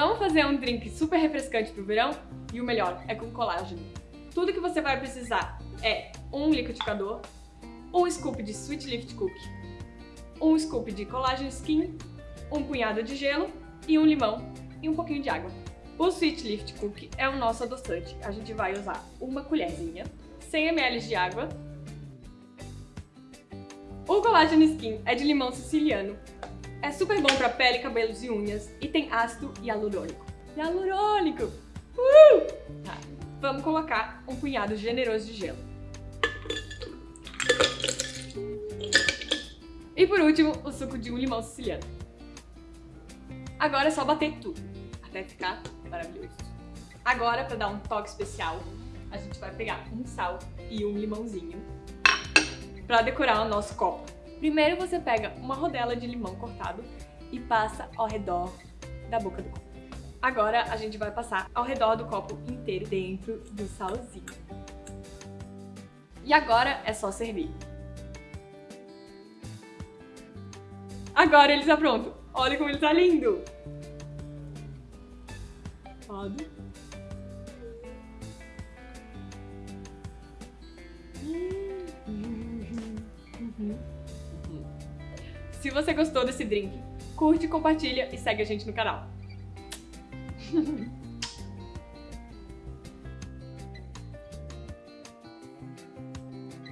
Vamos fazer um drink super refrescante pro verão? E o melhor, é com colágeno. Tudo que você vai precisar é um liquidificador, um scoop de Sweet Lift Cookie, um scoop de colágeno skin, um punhado de gelo e um limão e um pouquinho de água. O Sweet Lift Cookie é o nosso adoçante. A gente vai usar uma colherzinha, 100 ml de água. O colágeno skin é de limão siciliano. É super bom para pele, cabelos e unhas e tem ácido hialurônico. Hialurônico! Uh! Tá. Vamos colocar um punhado generoso de gelo. E por último, o suco de um limão siciliano. Agora é só bater tudo, até ficar maravilhoso. Agora, para dar um toque especial, a gente vai pegar um sal e um limãozinho para decorar o nosso copo. Primeiro você pega uma rodela de limão cortado e passa ao redor da boca do copo. Agora a gente vai passar ao redor do copo inteiro dentro do salzinho. E agora é só servir. Agora ele está pronto. Olha como ele está lindo. Pode. Se você gostou desse drink, curte, compartilha e segue a gente no canal.